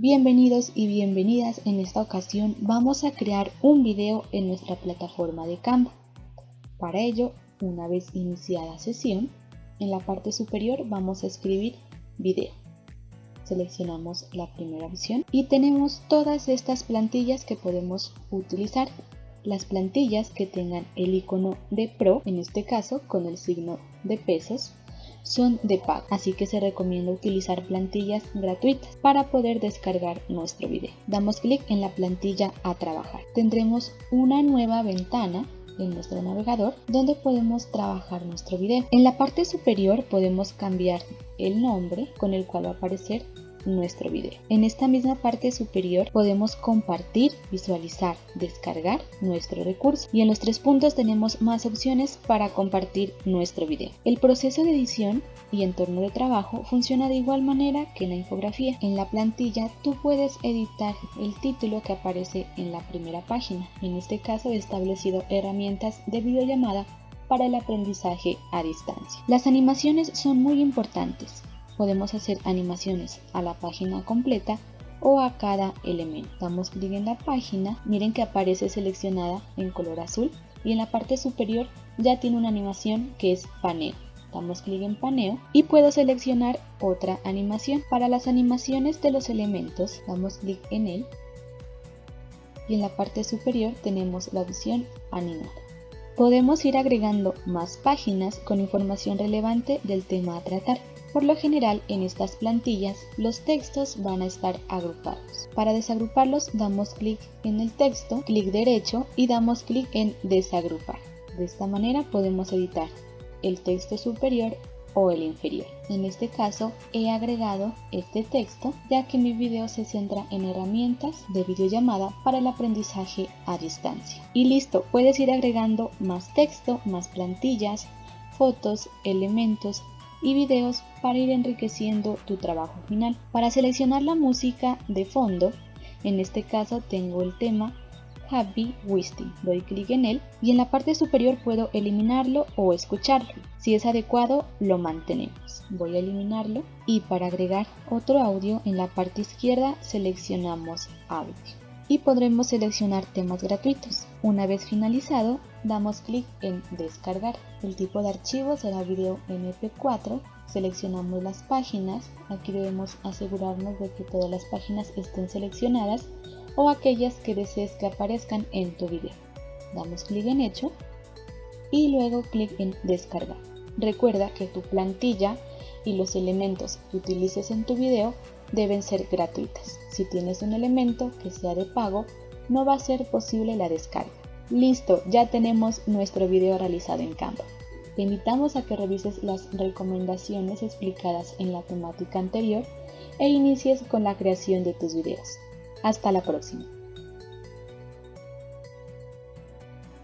Bienvenidos y bienvenidas, en esta ocasión vamos a crear un video en nuestra plataforma de Canva. Para ello, una vez iniciada sesión, en la parte superior vamos a escribir video. Seleccionamos la primera opción y tenemos todas estas plantillas que podemos utilizar. Las plantillas que tengan el icono de Pro, en este caso con el signo de pesos, son de pago, así que se recomienda utilizar plantillas gratuitas para poder descargar nuestro video. Damos clic en la plantilla a trabajar. Tendremos una nueva ventana en nuestro navegador donde podemos trabajar nuestro video. En la parte superior podemos cambiar el nombre con el cual va a aparecer nuestro video. En esta misma parte superior podemos compartir, visualizar, descargar nuestro recurso y en los tres puntos tenemos más opciones para compartir nuestro video. El proceso de edición y entorno de trabajo funciona de igual manera que en la infografía. En la plantilla tú puedes editar el título que aparece en la primera página. En este caso he establecido herramientas de videollamada para el aprendizaje a distancia. Las animaciones son muy importantes podemos hacer animaciones a la página completa o a cada elemento. Damos clic en la página, miren que aparece seleccionada en color azul y en la parte superior ya tiene una animación que es paneo. Damos clic en paneo y puedo seleccionar otra animación. Para las animaciones de los elementos damos clic en él y en la parte superior tenemos la opción animar. Podemos ir agregando más páginas con información relevante del tema a tratar. Por lo general en estas plantillas los textos van a estar agrupados. Para desagruparlos damos clic en el texto, clic derecho y damos clic en desagrupar. De esta manera podemos editar el texto superior o el inferior. En este caso he agregado este texto ya que mi video se centra en herramientas de videollamada para el aprendizaje a distancia. Y listo, puedes ir agregando más texto, más plantillas, fotos, elementos y videos para ir enriqueciendo tu trabajo final. Para seleccionar la música de fondo, en este caso tengo el tema Happy Wisting. Doy clic en él y en la parte superior puedo eliminarlo o escucharlo. Si es adecuado, lo mantenemos. Voy a eliminarlo y para agregar otro audio en la parte izquierda seleccionamos audio y podremos seleccionar temas gratuitos. Una vez finalizado, damos clic en descargar. El tipo de archivo será video mp4. Seleccionamos las páginas. Aquí debemos asegurarnos de que todas las páginas estén seleccionadas o aquellas que desees que aparezcan en tu video. Damos clic en hecho y luego clic en descargar. Recuerda que tu plantilla y los elementos que utilices en tu video deben ser gratuitas. Si tienes un elemento que sea de pago, no va a ser posible la descarga. Listo, ya tenemos nuestro video realizado en Canva. Te invitamos a que revises las recomendaciones explicadas en la temática anterior e inicies con la creación de tus videos. Hasta la próxima.